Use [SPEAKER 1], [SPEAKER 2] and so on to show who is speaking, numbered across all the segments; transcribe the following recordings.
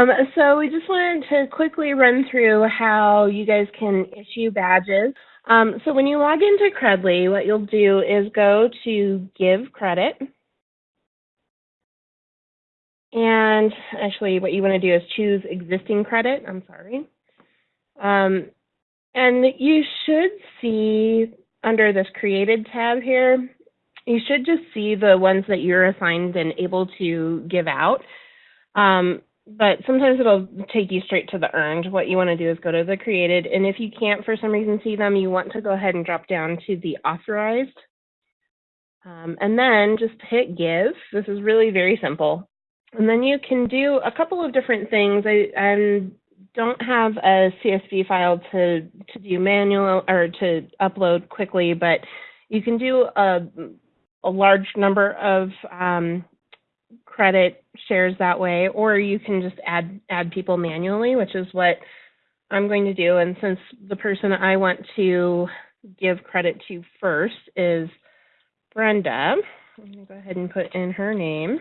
[SPEAKER 1] Um, so we just wanted to quickly run through how you guys can issue badges. Um, so when you log into Credly, what you'll do is go to Give Credit. And actually what you want to do is choose Existing Credit. I'm sorry. Um, and you should see under this Created tab here, you should just see the ones that you're assigned and able to give out. Um, but sometimes it'll take you straight to the earned. What you want to do is go to the created, and if you can't for some reason see them, you want to go ahead and drop down to the authorized. Um, and then just hit give. This is really very simple. And then you can do a couple of different things. I, I don't have a CSV file to, to do manual or to upload quickly, but you can do a, a large number of um, credit shares that way, or you can just add add people manually, which is what I'm going to do. And since the person I want to give credit to first is Brenda, I'm going to go ahead and put in her name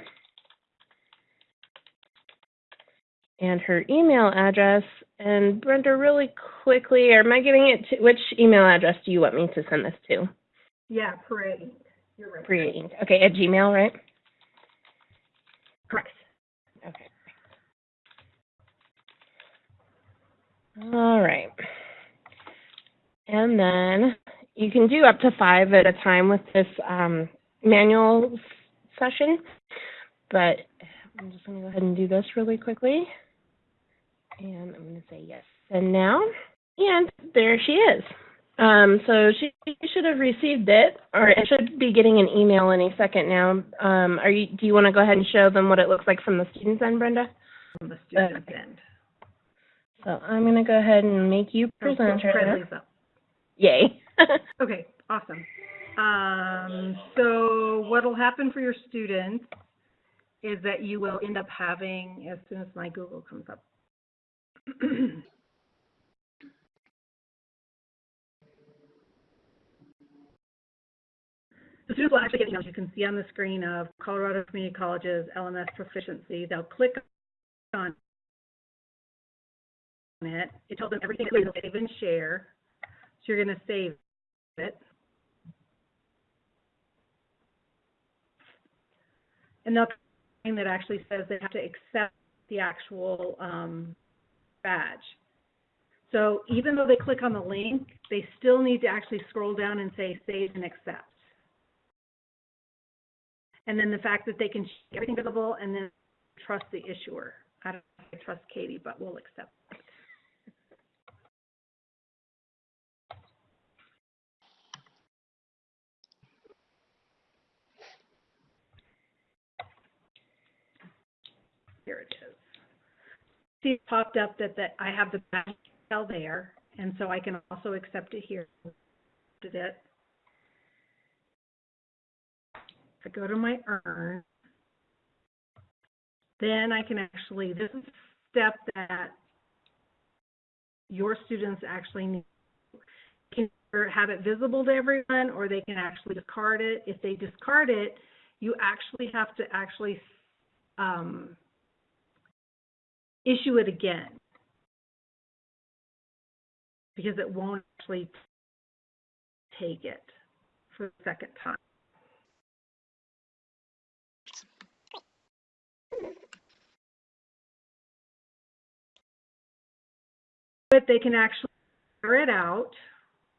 [SPEAKER 1] and her email address. And Brenda, really quickly, am I giving it to which email address do you want me to send this to?
[SPEAKER 2] Yeah, Parade. You're right.
[SPEAKER 1] Parade. Okay, at Gmail, right?
[SPEAKER 2] Correct.
[SPEAKER 1] Okay. All right. And then you can do up to five at a time with this um, manual session, but I'm just going to go ahead and do this really quickly. And I'm going to say yes. And now, and there she is. Um, so she should have received it, or it should be getting an email any second now. Um, are you? Do you want to go ahead and show them what it looks like from the student's end, Brenda?
[SPEAKER 2] From the student's
[SPEAKER 1] Okay.
[SPEAKER 2] end.
[SPEAKER 1] So I'm going to go ahead and make you presenter. Yay.
[SPEAKER 2] Okay, awesome. Um, so what'll happen for your students is that you will end up having, as soon as my Google comes up. The students will actually get emails you can see on the screen of Colorado Community Colleges LMS proficiency. They'll click on it. It tells them everything save and share. So you're going to save it. And thing that actually says they have to accept the actual um, badge. So even though they click on the link, they still need to actually scroll down and say save and accept. And then the fact that they can see everything visible and then trust the issuer. I don't I trust Katie, but we'll accept. It. Here it is. See, it popped up that, that I have the cell there, and so I can also accept it here. Did it? If I go to my urn, then I can actually, this is a step that your students actually need. Can either have it visible to everyone, or they can actually discard it. If they discard it, you actually have to actually um, issue it again because it won't actually take it for the second time. They can actually share it out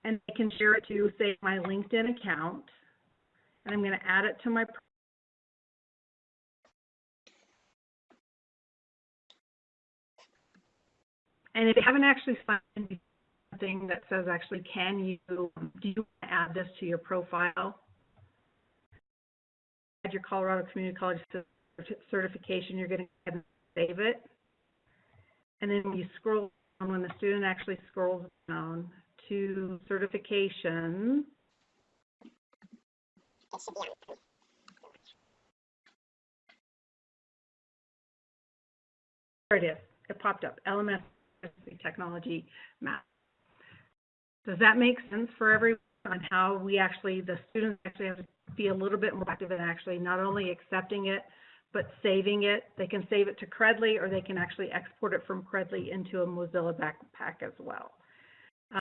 [SPEAKER 2] and they can share it to, say, my LinkedIn account. And I'm going to add it to my And if they haven't actually signed something that says actually, can you, do you want to add this to your profile? Add your Colorado Community College certification, you're going to save it. And then when you scroll down, when the student actually scrolls down to certification, there it is. It popped up, LMS technology map. Does that make sense for everyone on how we actually, the students actually have to be a little bit more active in actually not only accepting it, but saving it, they can save it to Credly or they can actually export it from Credly into a Mozilla backpack as well.